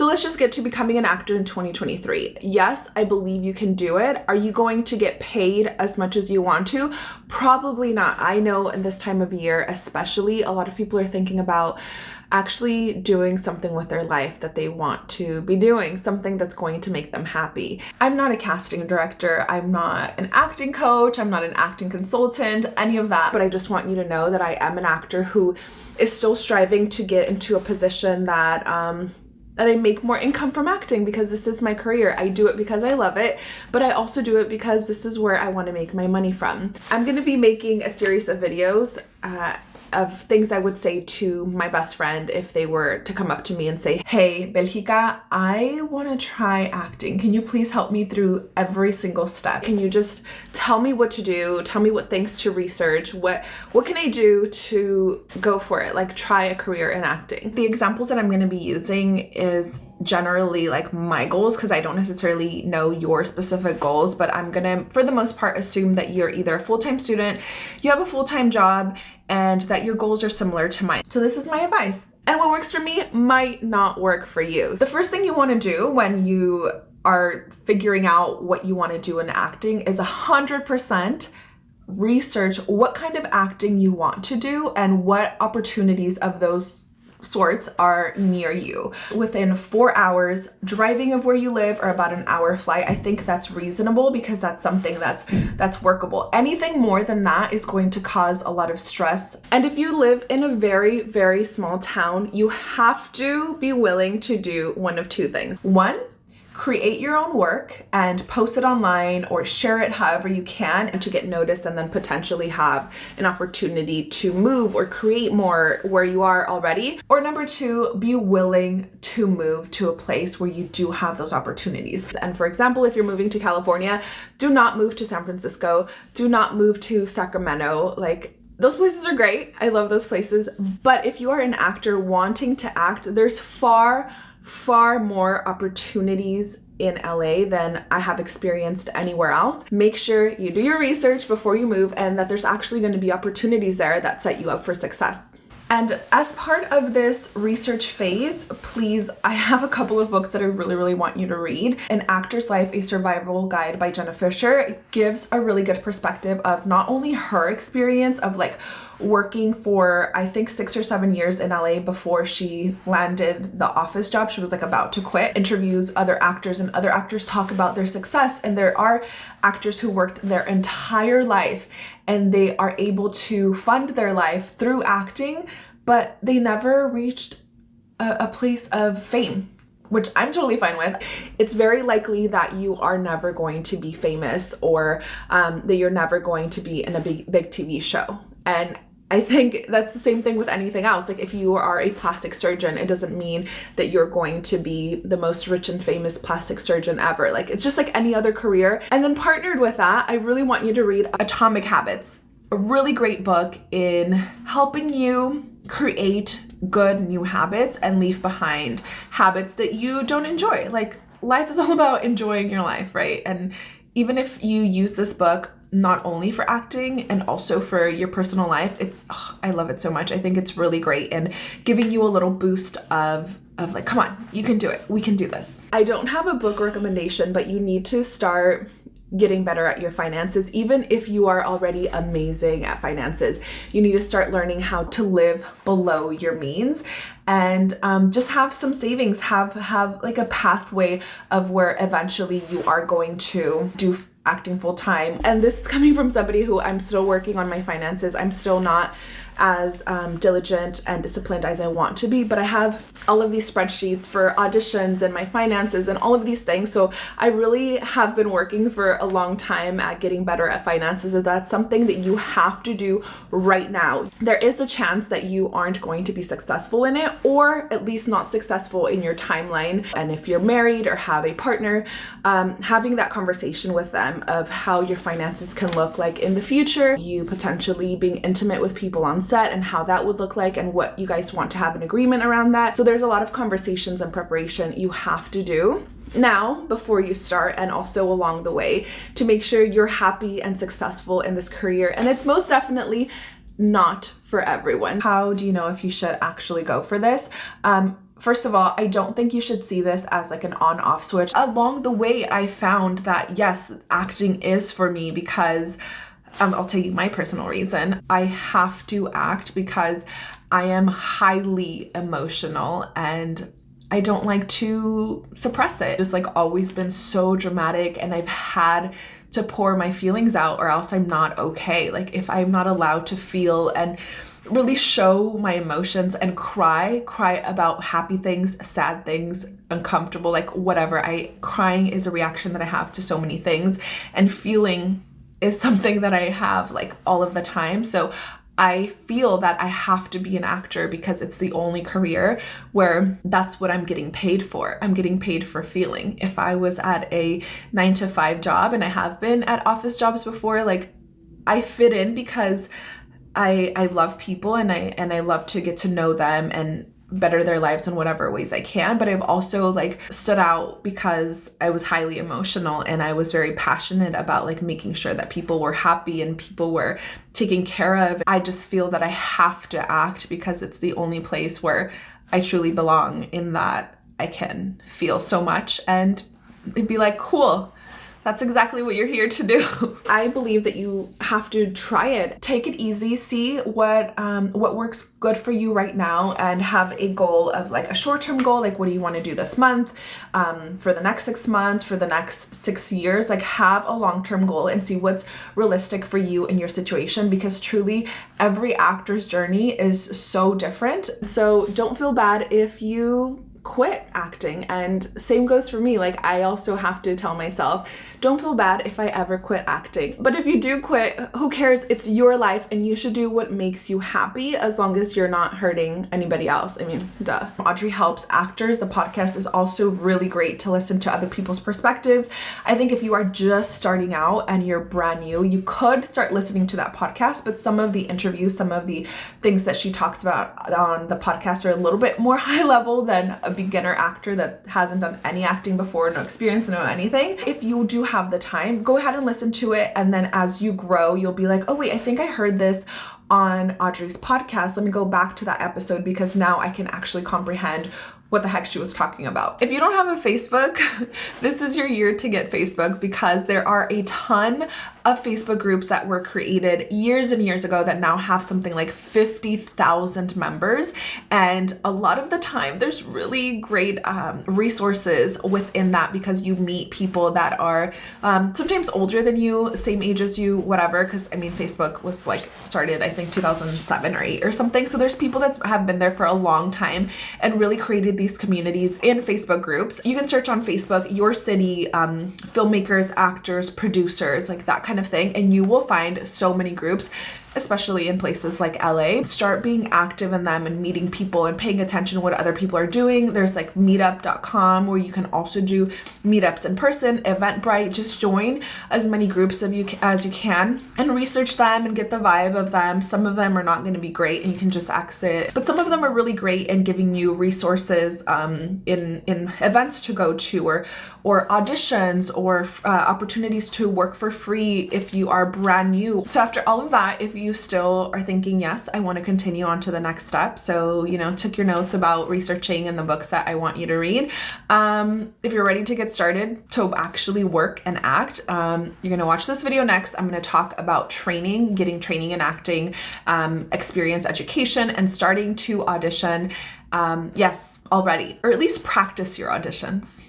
So let's just get to becoming an actor in 2023. Yes, I believe you can do it. Are you going to get paid as much as you want to? Probably not. I know in this time of year, especially, a lot of people are thinking about actually doing something with their life that they want to be doing, something that's going to make them happy. I'm not a casting director, I'm not an acting coach, I'm not an acting consultant, any of that, but I just want you to know that I am an actor who is still striving to get into a position that um, that I make more income from acting because this is my career. I do it because I love it, but I also do it because this is where I want to make my money from. I'm going to be making a series of videos uh, of things I would say to my best friend if they were to come up to me and say, hey, Belgica, I want to try acting. Can you please help me through every single step? Can you just tell me what to do? Tell me what things to research? What, what can I do to go for it? Like try a career in acting. The examples that I'm going to be using is generally like my goals because I don't necessarily know your specific goals, but I'm gonna, for the most part, assume that you're either a full-time student, you have a full-time job, and that your goals are similar to mine. So this is my advice. And what works for me might not work for you. The first thing you wanna do when you are figuring out what you wanna do in acting is a 100% research what kind of acting you want to do and what opportunities of those sorts are near you. Within four hours driving of where you live or about an hour flight, I think that's reasonable because that's something that's that's workable. Anything more than that is going to cause a lot of stress. And if you live in a very, very small town, you have to be willing to do one of two things. One, create your own work and post it online or share it however you can and to get noticed and then potentially have an opportunity to move or create more where you are already. Or number two, be willing to move to a place where you do have those opportunities. And for example, if you're moving to California, do not move to San Francisco, do not move to Sacramento. Like those places are great. I love those places. But if you are an actor wanting to act, there's far far more opportunities in LA than I have experienced anywhere else. Make sure you do your research before you move and that there's actually going to be opportunities there that set you up for success. And as part of this research phase, please, I have a couple of books that I really, really want you to read. An Actor's Life, A Survival Guide by Jenna Fischer gives a really good perspective of not only her experience of like working for I think six or seven years in LA before she landed the office job. She was like about to quit. Interviews other actors and other actors talk about their success and there are actors who worked their entire life and they are able to fund their life through acting but they never reached a, a place of fame which I'm totally fine with, it's very likely that you are never going to be famous or um, that you're never going to be in a big, big TV show. And I think that's the same thing with anything else. Like if you are a plastic surgeon, it doesn't mean that you're going to be the most rich and famous plastic surgeon ever. Like it's just like any other career. And then partnered with that, I really want you to read Atomic Habits, a really great book in helping you create good new habits and leave behind habits that you don't enjoy. Like life is all about enjoying your life, right? And even if you use this book not only for acting and also for your personal life it's oh, i love it so much. I think it's really great and giving you a little boost of of like come on you can do it. We can do this. I don't have a book recommendation but you need to start getting better at your finances even if you are already amazing at finances. You need to start learning how to live below your means and um, just have some savings. Have have like a pathway of where eventually you are going to do acting full time. And this is coming from somebody who I'm still working on my finances. I'm still not as um, diligent and disciplined as I want to be, but I have all of these spreadsheets for auditions and my finances and all of these things. So I really have been working for a long time at getting better at finances and that's something that you have to do right now. There is a chance that you aren't going to be successful in it or at least not successful in your timeline. And if you're married or have a partner, um, having that conversation with them of how your finances can look like in the future, you potentially being intimate with people on set and how that would look like and what you guys want to have an agreement around that. So there's a lot of conversations and preparation you have to do now before you start and also along the way to make sure you're happy and successful in this career and it's most definitely not for everyone. How do you know if you should actually go for this? Um, First of all, I don't think you should see this as like an on off switch. Along the way, I found that yes, acting is for me because um, I'll tell you my personal reason. I have to act because I am highly emotional and I don't like to suppress it. Just like always been so dramatic and I've had to pour my feelings out or else I'm not okay. Like if I'm not allowed to feel and really show my emotions and cry, cry about happy things, sad things, uncomfortable, like whatever. I crying is a reaction that I have to so many things and feeling is something that I have like all of the time. So I feel that I have to be an actor because it's the only career where that's what I'm getting paid for. I'm getting paid for feeling. If I was at a nine to five job, and I have been at office jobs before, like I fit in because I I love people and I and I love to get to know them and better their lives in whatever ways I can. But I've also like stood out because I was highly emotional and I was very passionate about like making sure that people were happy and people were taken care of. I just feel that I have to act because it's the only place where I truly belong in that I can feel so much and be like, cool, that's exactly what you're here to do. I believe that you have to try it. Take it easy, see what um, what works good for you right now and have a goal of like a short-term goal, like what do you want to do this month, um, for the next six months, for the next six years, like have a long-term goal and see what's realistic for you in your situation because truly every actor's journey is so different. So don't feel bad if you quit acting and same goes for me. Like I also have to tell myself don't feel bad if I ever quit acting. But if you do quit who cares? It's your life and you should do what makes you happy as long as you're not hurting anybody else. I mean duh. Audrey helps actors the podcast is also really great to listen to other people's perspectives. I think if you are just starting out and you're brand new you could start listening to that podcast but some of the interviews some of the things that she talks about on the podcast are a little bit more high level than a beginner actor that hasn't done any acting before, no experience, no anything, if you do have the time, go ahead and listen to it. And then as you grow, you'll be like, oh wait, I think I heard this on Audrey's podcast. Let me go back to that episode because now I can actually comprehend what the heck she was talking about. If you don't have a Facebook, this is your year to get Facebook because there are a ton of Facebook groups that were created years and years ago that now have something like 50,000 members. And a lot of the time there's really great um, resources within that because you meet people that are um, sometimes older than you, same age as you, whatever. Cause I mean, Facebook was like started, I think 2007 or eight or something. So there's people that have been there for a long time and really created these communities in Facebook groups. You can search on Facebook, your city, um, filmmakers, actors, producers, like that kind of thing. And you will find so many groups especially in places like LA, start being active in them and meeting people and paying attention to what other people are doing. There's like meetup.com where you can also do meetups in person, Eventbrite, just join as many groups of you as you can and research them and get the vibe of them. Some of them are not going to be great and you can just exit, but some of them are really great in giving you resources um, in, in events to go to or, or auditions or uh, opportunities to work for free if you are brand new. So after all of that, if you still are thinking, yes, I want to continue on to the next step. So, you know, took your notes about researching and the books that I want you to read. Um, if you're ready to get started to actually work and act, um, you're going to watch this video next. I'm going to talk about training, getting training and acting, um, experience education, and starting to audition. Um, yes, already, or at least practice your auditions.